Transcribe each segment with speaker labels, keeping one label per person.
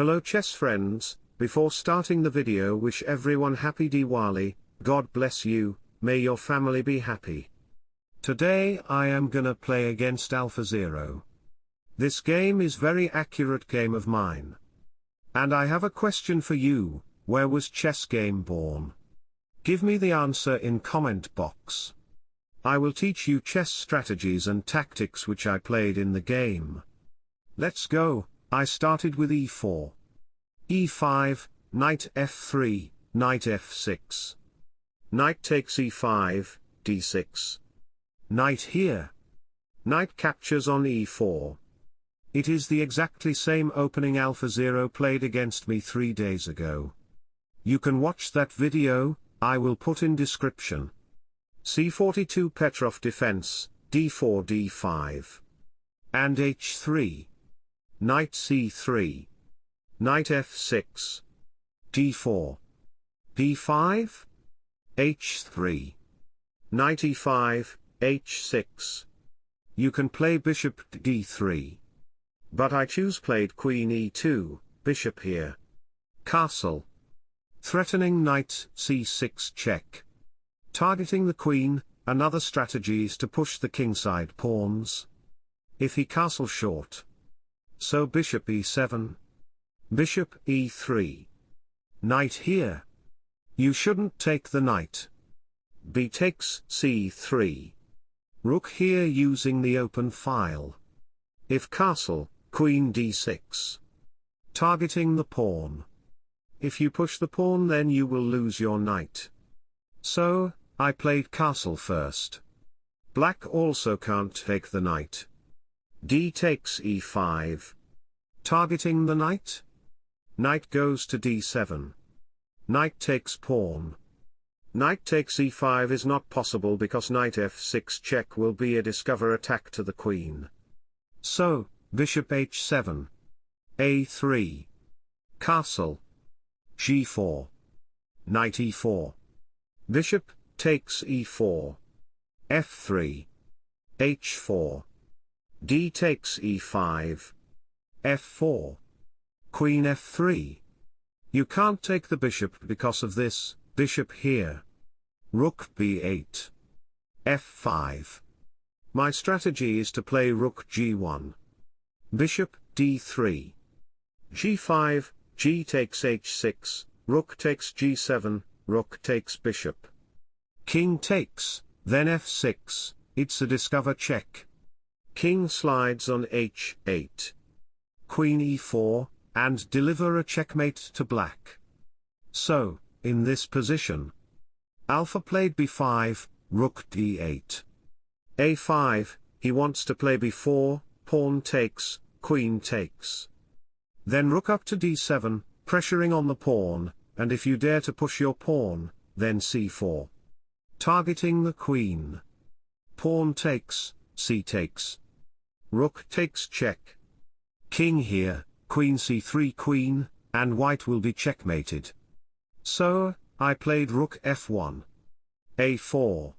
Speaker 1: Hello chess friends, before starting the video wish everyone happy Diwali, God bless you, may your family be happy. Today I am gonna play against AlphaZero. This game is very accurate game of mine. And I have a question for you, where was chess game born? Give me the answer in comment box. I will teach you chess strategies and tactics which I played in the game. Let's go, I started with e4. e5, knight f3, knight f6. Knight takes e5, d6. Knight here. Knight captures on e4. It is the exactly same opening AlphaZero played against me three days ago. You can watch that video, I will put in description. C42 Petrov defense, d4 d5. And h3. Knight c3. Knight f6. d4. d5. h3. Knight e5, h6. You can play bishop d3. But I choose played queen e2, bishop here. Castle. Threatening knight c6 check. Targeting the queen, another strategy is to push the kingside pawns. If he castle short. So bishop e7. Bishop e3. Knight here. You shouldn't take the knight. b takes c3. Rook here using the open file. If castle, queen d6. Targeting the pawn. If you push the pawn then you will lose your knight. So, I played castle first. Black also can't take the knight d takes e5. Targeting the knight? Knight goes to d7. Knight takes pawn. Knight takes e5 is not possible because knight f6 check will be a discover attack to the queen. So, bishop h7. a3. Castle. g4. Knight e4. Bishop, takes e4. f3. h4 d takes e5. f4. Queen f3. You can't take the bishop because of this, bishop here. Rook b8. f5. My strategy is to play rook g1. Bishop d3. g5, g takes h6, rook takes g7, rook takes bishop. King takes, then f6, it's a discover check. King slides on h8. Queen e4, and deliver a checkmate to black. So, in this position, Alpha played b5, rook d8. a5, he wants to play b4, pawn takes, queen takes. Then rook up to d7, pressuring on the pawn, and if you dare to push your pawn, then c4. Targeting the queen. Pawn takes, c takes, Rook takes check. King here, queen c3 queen, and white will be checkmated. So, I played rook f1. a4.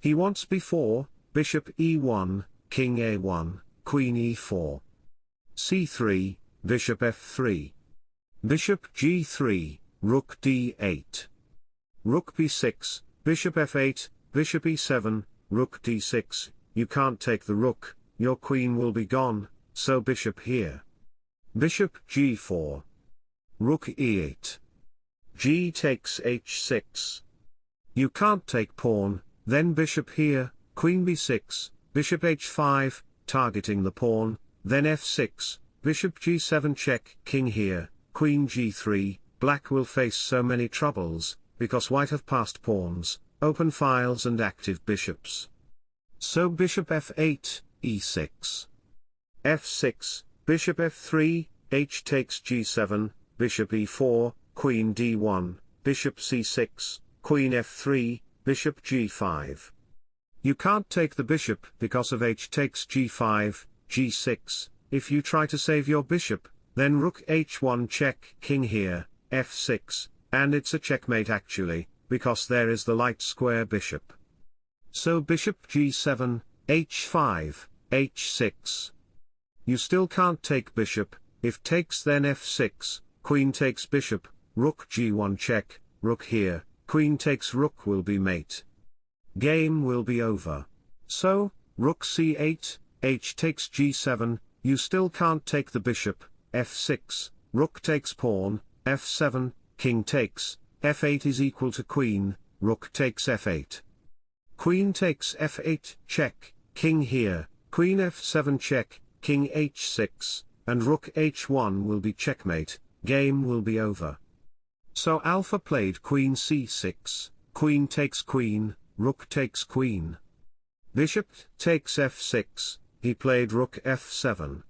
Speaker 1: He wants b4, bishop e1, king a1, queen e4. c3, bishop f3. Bishop g3, rook d8. Rook b6, bishop f8, bishop e7, rook d6, you can't take the rook, your queen will be gone, so bishop here. Bishop g4. Rook e8. g takes h6. You can't take pawn, then bishop here, queen b6, bishop h5, targeting the pawn, then f6, bishop g7 check, king here, queen g3, black will face so many troubles, because white have passed pawns, open files and active bishops. So bishop f8, e6. f6, bishop f3, h takes g7, bishop e4, queen d1, bishop c6, queen f3, bishop g5. You can't take the bishop because of h takes g5, g6, if you try to save your bishop, then rook h1 check, king here, f6, and it's a checkmate actually, because there is the light square bishop. So bishop g7, h5, h6. You still can't take bishop, if takes then f6, queen takes bishop, rook g1 check, rook here, queen takes rook will be mate. Game will be over. So, rook c8, h takes g7, you still can't take the bishop, f6, rook takes pawn, f7, king takes, f8 is equal to queen, rook takes f8. Queen takes f8, check, king here, queen f7 check, king h6, and rook h1 will be checkmate, game will be over. So alpha played queen c6, queen takes queen, rook takes queen. Bishop takes f6, he played rook f7.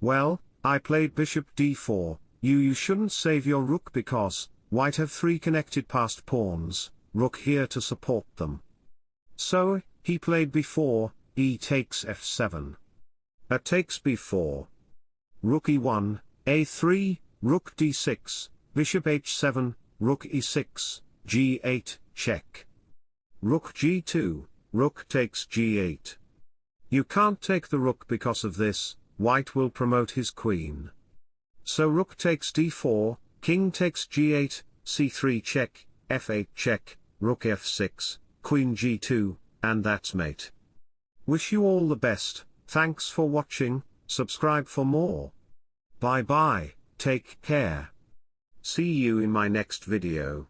Speaker 1: Well, I played bishop d4, you you shouldn't save your rook because, white have three connected passed pawns, rook here to support them. So, he played b4, e takes f7. A takes b4. Rook e1, a3, rook d6, bishop h7, rook e6, g8, check. Rook g2, rook takes g8. You can't take the rook because of this, white will promote his queen. So rook takes d4, king takes g8, c3 check, f8 check, rook f6, queen g2, and that's mate. Wish you all the best, thanks for watching, subscribe for more. Bye bye, take care. See you in my next video.